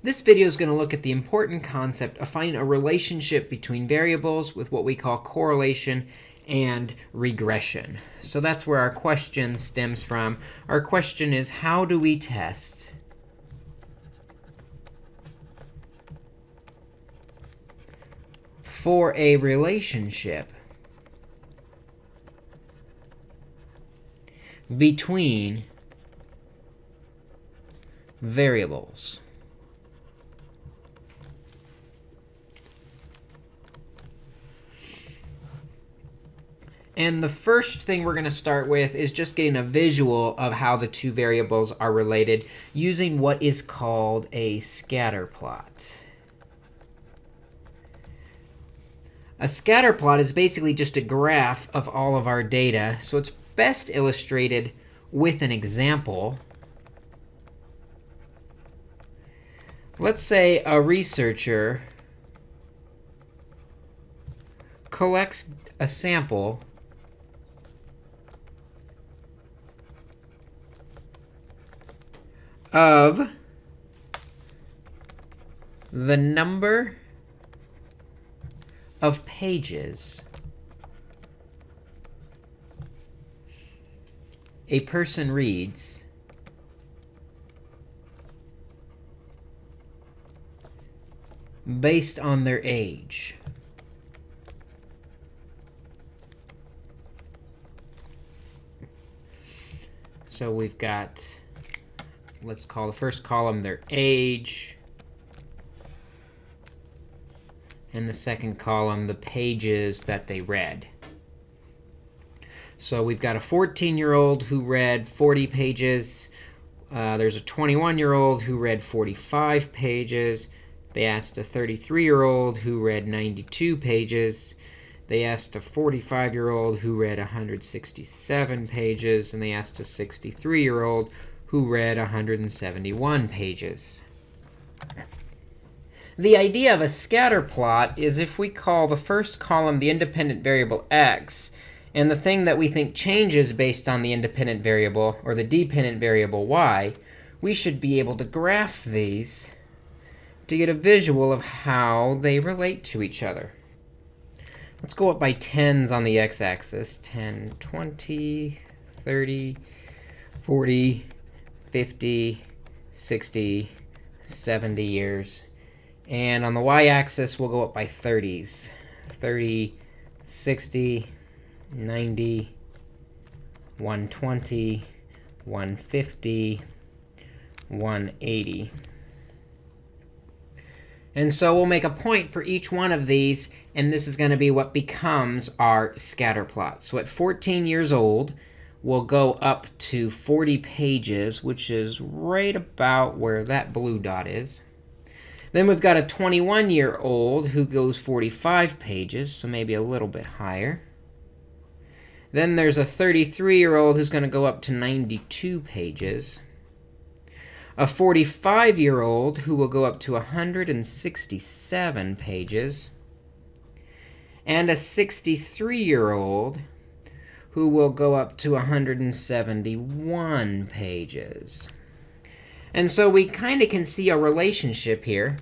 This video is going to look at the important concept of finding a relationship between variables with what we call correlation and regression. So that's where our question stems from. Our question is, how do we test for a relationship between variables. And the first thing we're going to start with is just getting a visual of how the two variables are related using what is called a scatter plot. A scatter plot is basically just a graph of all of our data. So it's best illustrated with an example. Let's say a researcher collects a sample of the number of pages a person reads based on their age. So we've got, let's call the first column their age and the second column the pages that they read. So we've got a 14-year-old who read 40 pages. Uh, there's a 21-year-old who read 45 pages. They asked a 33-year-old who read 92 pages. They asked a 45-year-old who read 167 pages. And they asked a 63-year-old who read 171 pages. The idea of a scatter plot is if we call the first column the independent variable x, and the thing that we think changes based on the independent variable, or the dependent variable y, we should be able to graph these to get a visual of how they relate to each other. Let's go up by tens on the x-axis. 10, 20, 30, 40, 50, 60, 70 years. And on the y-axis, we'll go up by 30s. 30, 60, 90, 120, 150, 180. And so we'll make a point for each one of these. And this is going to be what becomes our scatter plot. So at 14 years old, we'll go up to 40 pages, which is right about where that blue dot is. Then we've got a 21-year-old who goes 45 pages, so maybe a little bit higher. Then there's a 33-year-old who's going to go up to 92 pages. A 45-year-old who will go up to 167 pages. And a 63-year-old who will go up to 171 pages. And so we kind of can see a relationship here.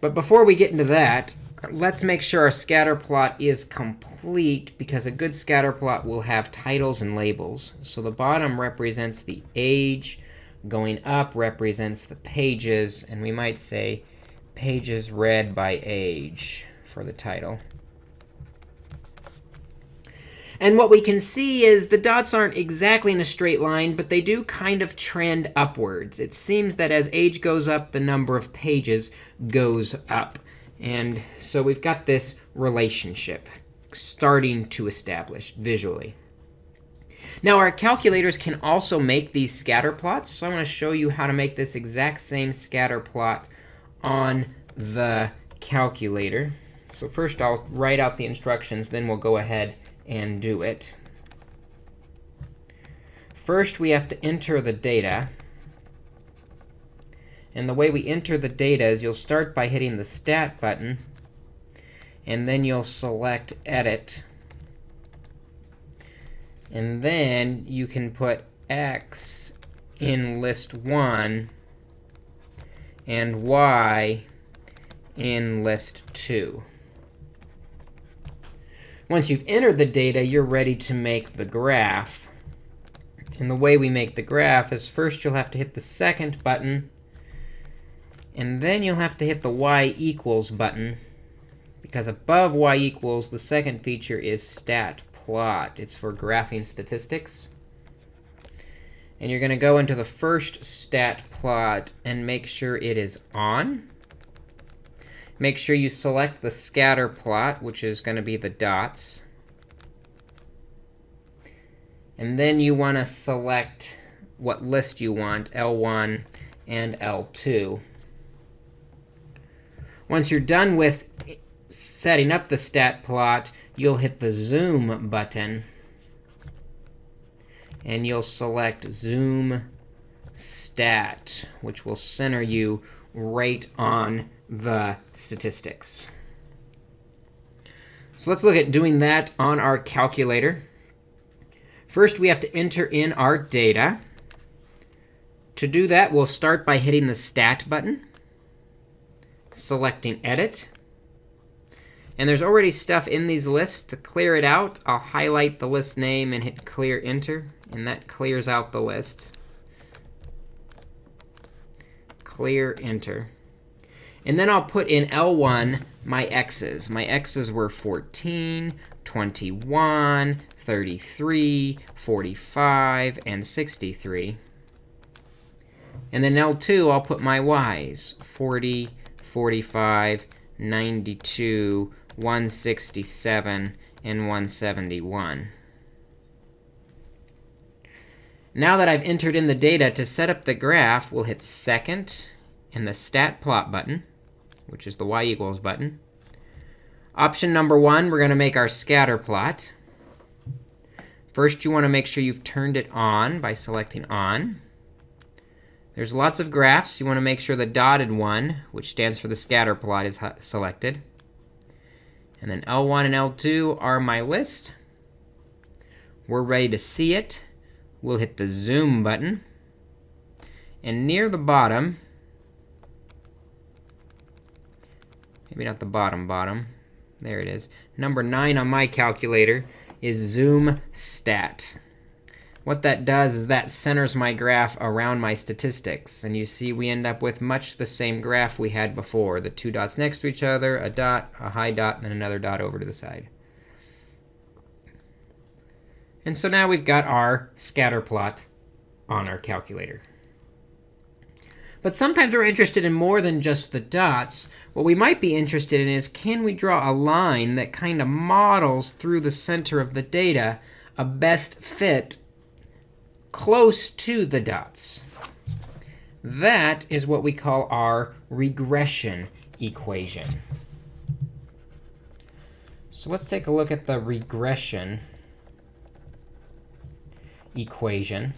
But before we get into that, let's make sure our scatter plot is complete, because a good scatter plot will have titles and labels. So the bottom represents the age. Going up represents the pages. And we might say pages read by age for the title. And what we can see is the dots aren't exactly in a straight line, but they do kind of trend upwards. It seems that as age goes up, the number of pages goes up. And so we've got this relationship starting to establish visually. Now, our calculators can also make these scatter plots. So I want to show you how to make this exact same scatter plot on the calculator. So first, I'll write out the instructions. Then we'll go ahead and do it. First, we have to enter the data. And the way we enter the data is you'll start by hitting the Stat button. And then you'll select Edit. And then you can put x in list 1 and y in list 2. Once you've entered the data, you're ready to make the graph. And the way we make the graph is first you'll have to hit the second button, and then you'll have to hit the y equals button, because above y equals, the second feature is stat plot. It's for graphing statistics. And you're going to go into the first stat plot and make sure it is on. Make sure you select the scatter plot, which is going to be the dots. And then you want to select what list you want, L1 and L2. Once you're done with setting up the stat plot, you'll hit the zoom button and you'll select Zoom Stat, which will center you right on the statistics. So let's look at doing that on our calculator. First, we have to enter in our data. To do that, we'll start by hitting the Stat button, selecting Edit. And there's already stuff in these lists. To clear it out, I'll highlight the list name and hit Clear Enter and that clears out the list. Clear enter. And then I'll put in L1 my x's. My x's were 14, 21, 33, 45, and 63. And then L2, I'll put my y's, 40, 45, 92, 167, and 171. Now that I've entered in the data to set up the graph, we'll hit second in the stat plot button, which is the y equals button. Option number one, we're going to make our scatter plot. First, you want to make sure you've turned it on by selecting on. There's lots of graphs. You want to make sure the dotted one, which stands for the scatter plot, is selected. And then L1 and L2 are my list. We're ready to see it we'll hit the zoom button. And near the bottom, maybe not the bottom bottom, there it is. Number 9 on my calculator is zoom stat. What that does is that centers my graph around my statistics. And you see we end up with much the same graph we had before. The two dots next to each other, a dot, a high dot, and then another dot over to the side. And so now we've got our scatter plot on our calculator. But sometimes we're interested in more than just the dots. What we might be interested in is, can we draw a line that kind of models through the center of the data a best fit close to the dots? That is what we call our regression equation. So let's take a look at the regression equation,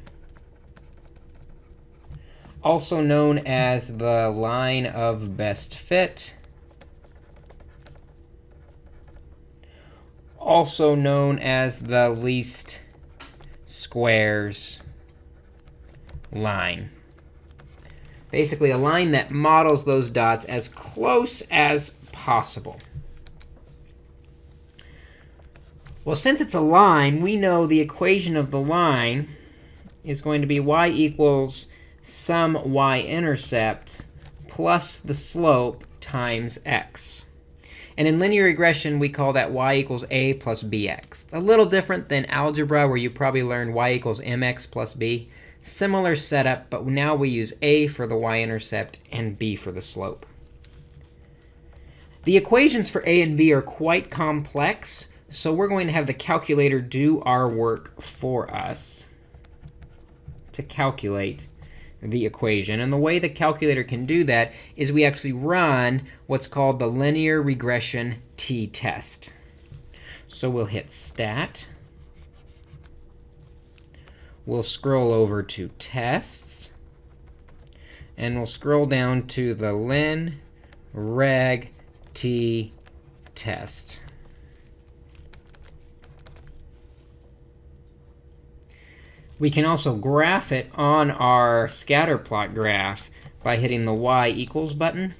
also known as the line of best fit, also known as the least squares line. Basically, a line that models those dots as close as possible. Well, since it's a line, we know the equation of the line is going to be y equals some y-intercept plus the slope times x. And in linear regression, we call that y equals a plus bx. A little different than algebra, where you probably learned y equals mx plus b. Similar setup, but now we use a for the y-intercept and b for the slope. The equations for a and b are quite complex. So we're going to have the calculator do our work for us to calculate the equation. And the way the calculator can do that is we actually run what's called the linear regression t-test. So we'll hit stat. We'll scroll over to tests. And we'll scroll down to the lin reg t test. We can also graph it on our scatter plot graph by hitting the y equals button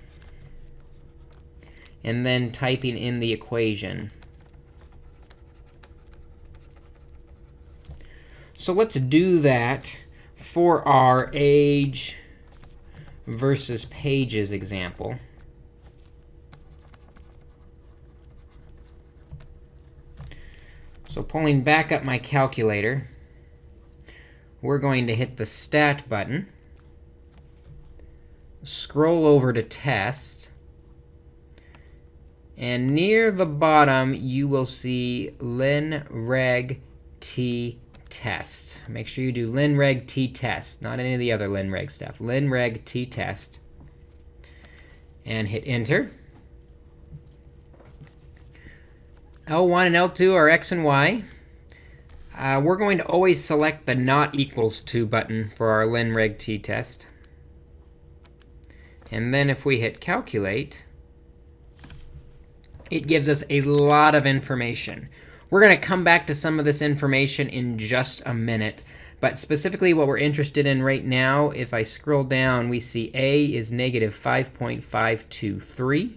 and then typing in the equation. So let's do that for our age versus pages example. So pulling back up my calculator, we're going to hit the Stat button, scroll over to Test, and near the bottom, you will see linreg t test. Make sure you do linreg t test, not any of the other linreg stuff. linreg t test. And hit Enter. L1 and L2 are x and y. Uh, we're going to always select the not equals to button for our linreg t test. And then if we hit Calculate, it gives us a lot of information. We're going to come back to some of this information in just a minute. But specifically, what we're interested in right now, if I scroll down, we see A is negative 5.523,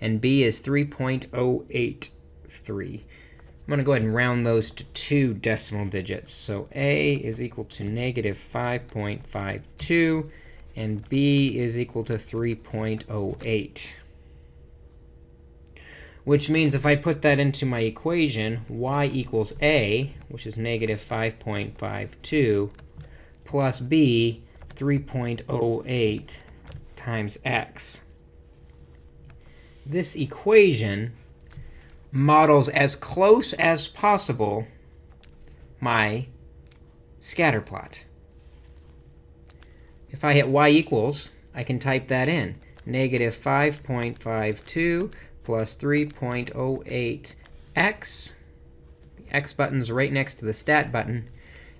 and B is 3.083. I'm going to go ahead and round those to two decimal digits. So A is equal to negative 5.52, and B is equal to 3.08 which means if I put that into my equation, y equals a, which is negative 5.52, plus b, 3.08 times x. This equation models as close as possible my scatter plot. If I hit y equals, I can type that in. Negative 5.52 plus 3.08x. The x button's right next to the stat button.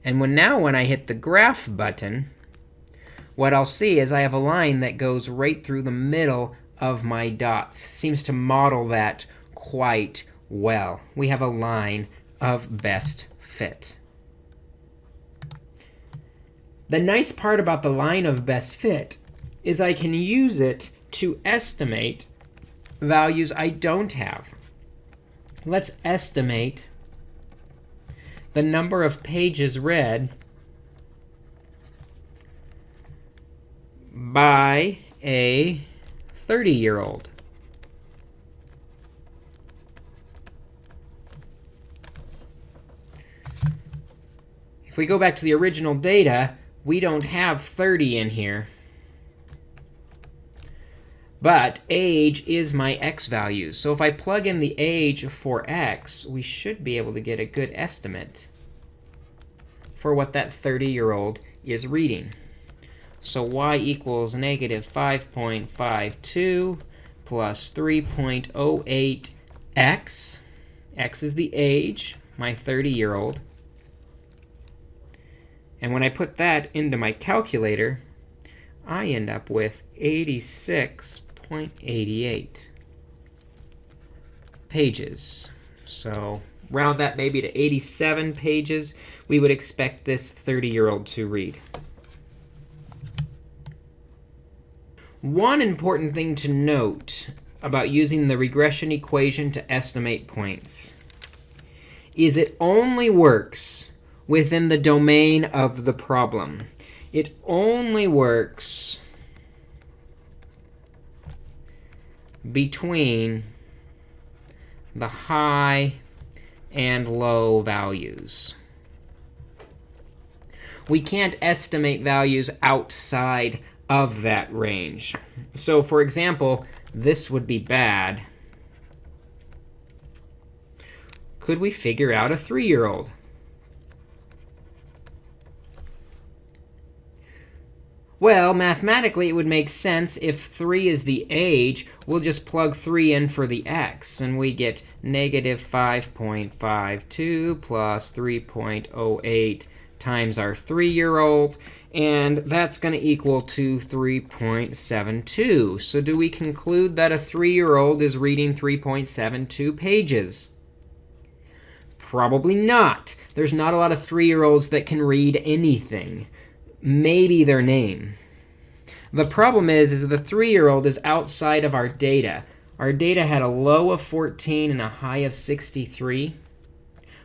And when now when I hit the graph button, what I'll see is I have a line that goes right through the middle of my dots. Seems to model that quite well. We have a line of best fit. The nice part about the line of best fit is I can use it to estimate values I don't have. Let's estimate the number of pages read by a 30-year-old. If we go back to the original data, we don't have 30 in here. But age is my x value. So if I plug in the age for x, we should be able to get a good estimate for what that 30-year-old is reading. So y equals negative 5.52 plus 3.08x. x is the age, my 30-year-old. And when I put that into my calculator, I end up with 86.88 pages. So round that maybe to 87 pages, we would expect this 30-year-old to read. One important thing to note about using the regression equation to estimate points is it only works within the domain of the problem. It only works between the high and low values. We can't estimate values outside of that range. So for example, this would be bad. Could we figure out a 3-year-old? Well, mathematically, it would make sense if 3 is the age. We'll just plug 3 in for the x, and we get negative 5.52 plus 3.08 times our 3-year-old. And that's going to equal to 3.72. So do we conclude that a 3-year-old is reading 3.72 pages? Probably not. There's not a lot of 3-year-olds that can read anything maybe their name. The problem is, is the 3-year-old is outside of our data. Our data had a low of 14 and a high of 63.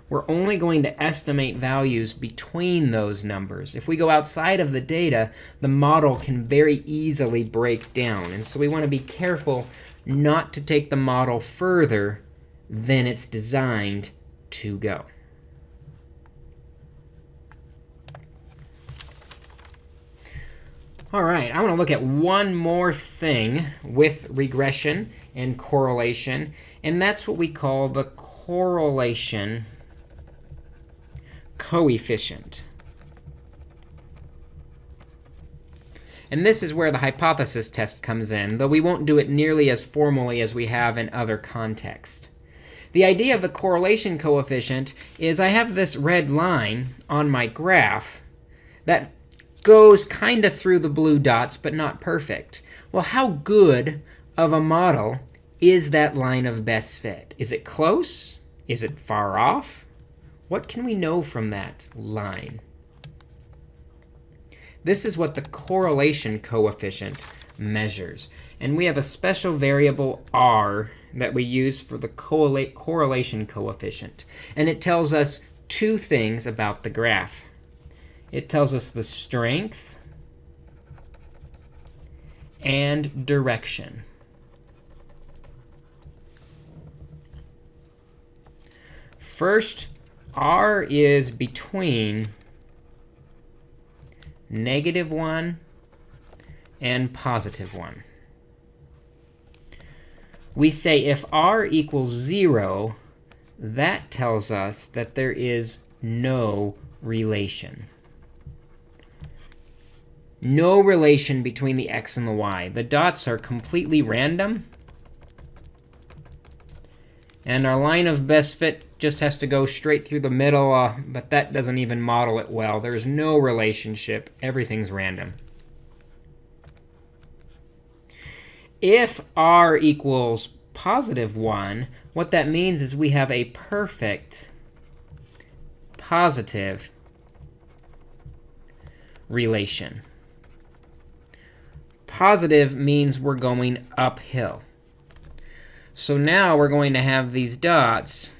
We're only going to estimate values between those numbers. If we go outside of the data, the model can very easily break down. And so we want to be careful not to take the model further than it's designed to go. All right, I want to look at one more thing with regression and correlation, and that's what we call the correlation coefficient. And this is where the hypothesis test comes in, though we won't do it nearly as formally as we have in other contexts. The idea of the correlation coefficient is I have this red line on my graph that goes kind of through the blue dots, but not perfect. Well, how good of a model is that line of best fit? Is it close? Is it far off? What can we know from that line? This is what the correlation coefficient measures. And we have a special variable r that we use for the correlation coefficient. And it tells us two things about the graph. It tells us the strength and direction. First, r is between negative 1 and positive 1. We say if r equals 0, that tells us that there is no relation no relation between the x and the y. The dots are completely random. And our line of best fit just has to go straight through the middle, uh, but that doesn't even model it well. There's no relationship. Everything's random. If r equals positive 1, what that means is we have a perfect positive relation positive means we're going uphill. So now we're going to have these dots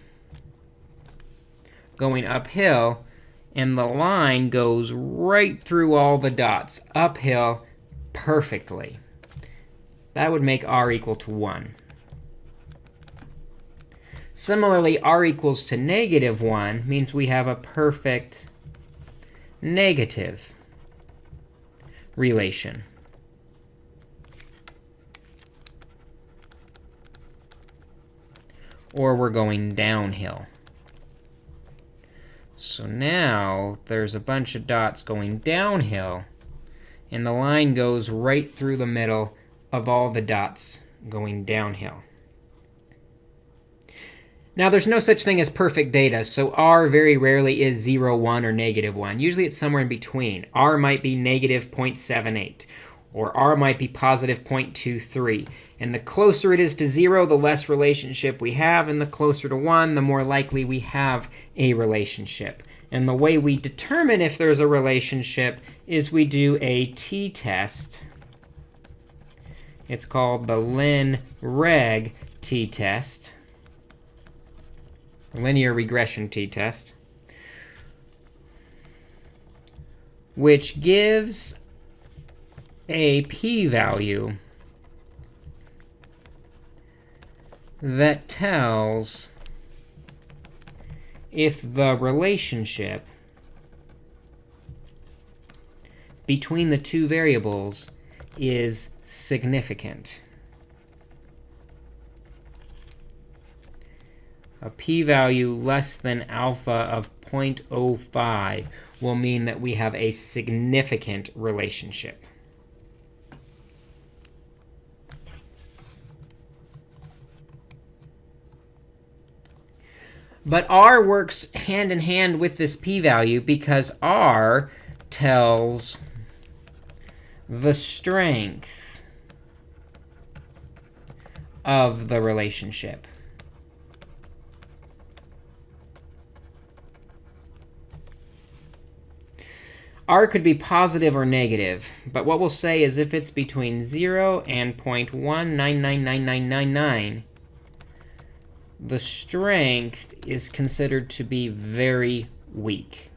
going uphill, and the line goes right through all the dots, uphill perfectly. That would make r equal to 1. Similarly, r equals to negative 1 means we have a perfect negative relation. Or we're going downhill. So now there's a bunch of dots going downhill, and the line goes right through the middle of all the dots going downhill. Now, there's no such thing as perfect data, so r very rarely is 0, 1, or negative 1. Usually it's somewhere in between. r might be negative 0.78, or r might be positive 0.23. And the closer it is to 0, the less relationship we have. And the closer to 1, the more likely we have a relationship. And the way we determine if there's a relationship is we do a t-test. It's called the lin-reg t-test, linear regression t-test, which gives a p-value that tells if the relationship between the two variables is significant. A p-value less than alpha of 0.05 will mean that we have a significant relationship. But r works hand in hand with this p-value because r tells the strength of the relationship. r could be positive or negative. But what we'll say is if it's between 0 and 0.1999999, the strength is considered to be very weak.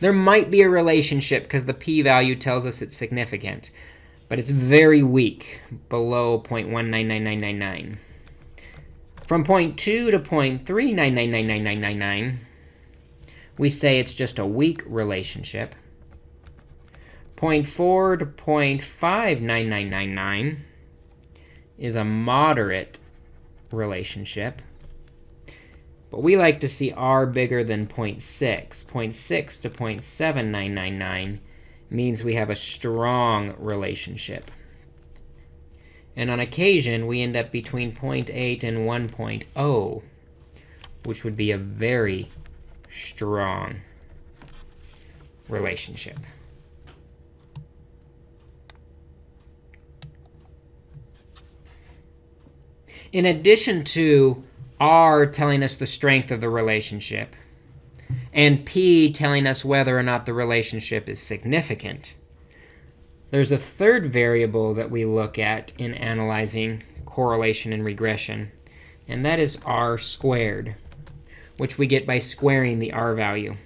There might be a relationship because the p-value tells us it's significant. But it's very weak, below 0.1999999. From 0.2 to 0.3999999, we say it's just a weak relationship. 0.4 to 0.59999 is a moderate relationship. But we like to see r bigger than 0.6. 0.6 to 0.7999 means we have a strong relationship. And on occasion, we end up between 0.8 and 1.0, which would be a very strong relationship. In addition to R telling us the strength of the relationship, and P telling us whether or not the relationship is significant, there's a third variable that we look at in analyzing correlation and regression, and that is r squared, which we get by squaring the r value.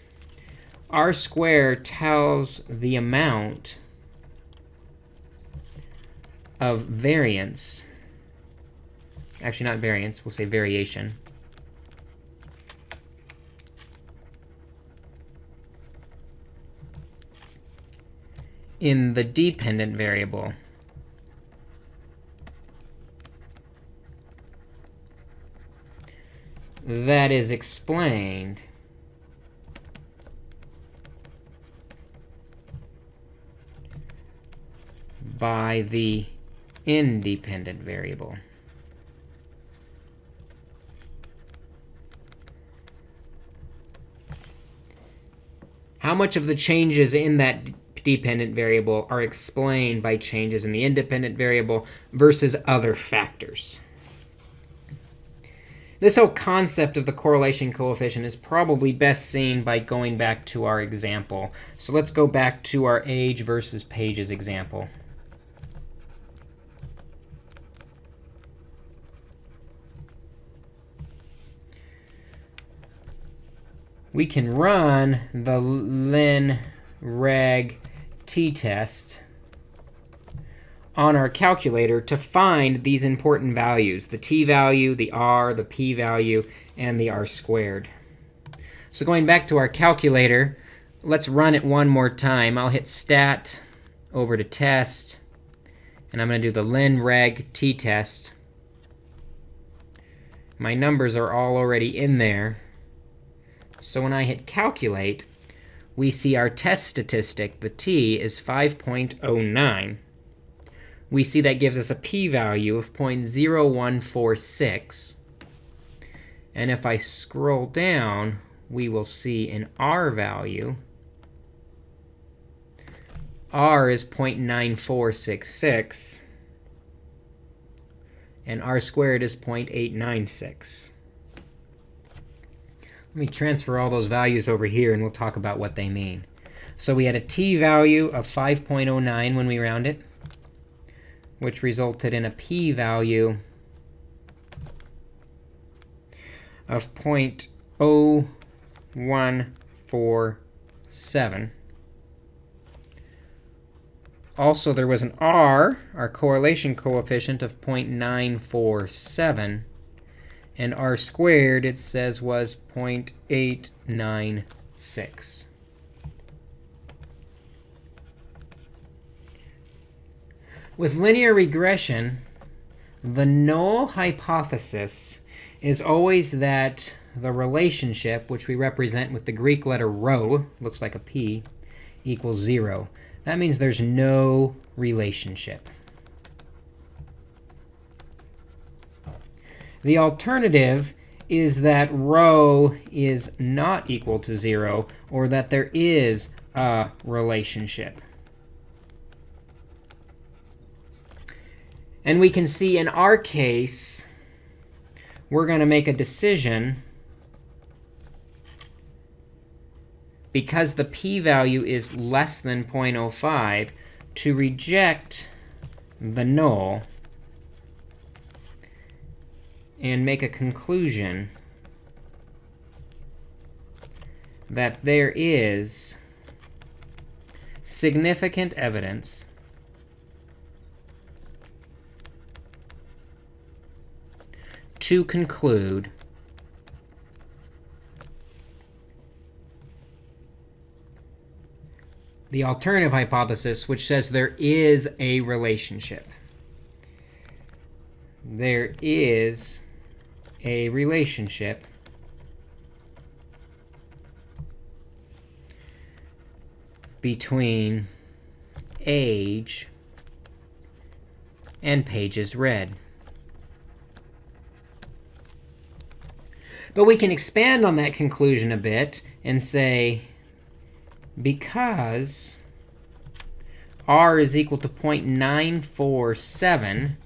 r squared tells the amount of variance Actually, not variance. We'll say variation. in the dependent variable. That is explained by the independent variable. How much of the changes in that dependent variable are explained by changes in the independent variable versus other factors? This whole concept of the correlation coefficient is probably best seen by going back to our example. So let's go back to our age versus pages example. We can run the lin reg t-test on our calculator to find these important values, the t value, the r, the p value, and the r squared. So going back to our calculator, let's run it one more time. I'll hit stat over to test. And I'm going to do the lin reg t-test. My numbers are all already in there. So when I hit calculate, we see our test statistic, the t, is 5.09. We see that gives us a p-value of 0.0146. And if I scroll down, we will see an r value. r is 0.9466. And r squared is 0.896. Let me transfer all those values over here, and we'll talk about what they mean. So we had a t value of 5.09 when we round it, which resulted in a p value of 0.0147. Also, there was an r, our correlation coefficient, of 0.947 and r squared, it says, was 0.896. With linear regression, the null hypothesis is always that the relationship, which we represent with the Greek letter rho, looks like a p, equals 0. That means there's no relationship. The alternative is that rho is not equal to 0, or that there is a relationship. And we can see in our case, we're going to make a decision because the p-value is less than 0.05, to reject the null and make a conclusion that there is significant evidence to conclude the alternative hypothesis, which says there is a relationship. There is a relationship between age and pages read. But we can expand on that conclusion a bit and say, because r is equal to 0.947,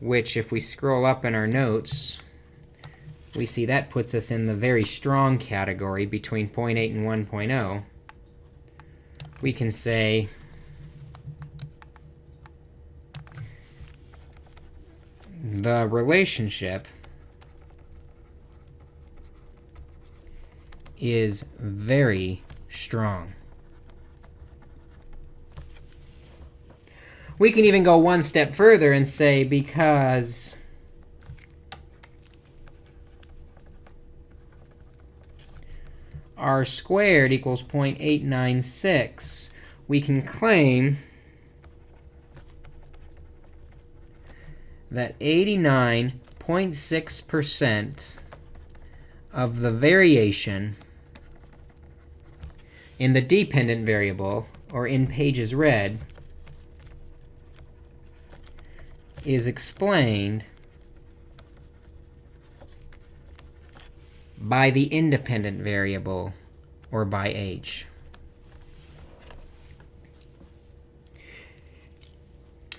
which if we scroll up in our notes, we see that puts us in the very strong category between 0.8 and 1.0. We can say the relationship is very strong. We can even go one step further and say because r squared equals 0.896, we can claim that 89.6% of the variation in the dependent variable, or in pages read, is explained by the independent variable, or by h.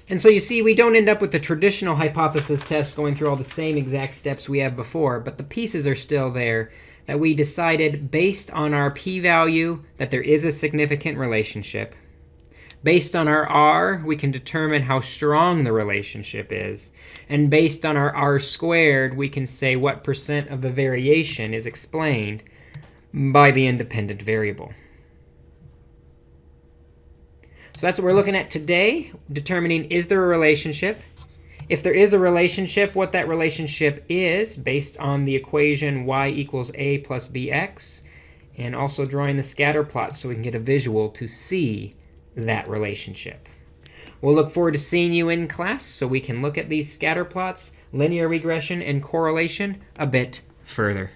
And so you see, we don't end up with the traditional hypothesis test going through all the same exact steps we have before, but the pieces are still there that we decided based on our p-value that there is a significant relationship. Based on our r, we can determine how strong the relationship is. And based on our r squared, we can say what percent of the variation is explained by the independent variable. So that's what we're looking at today, determining is there a relationship. If there is a relationship, what that relationship is based on the equation y equals a plus bx, and also drawing the scatter plot so we can get a visual to see that relationship. We'll look forward to seeing you in class so we can look at these scatter plots, linear regression, and correlation a bit further.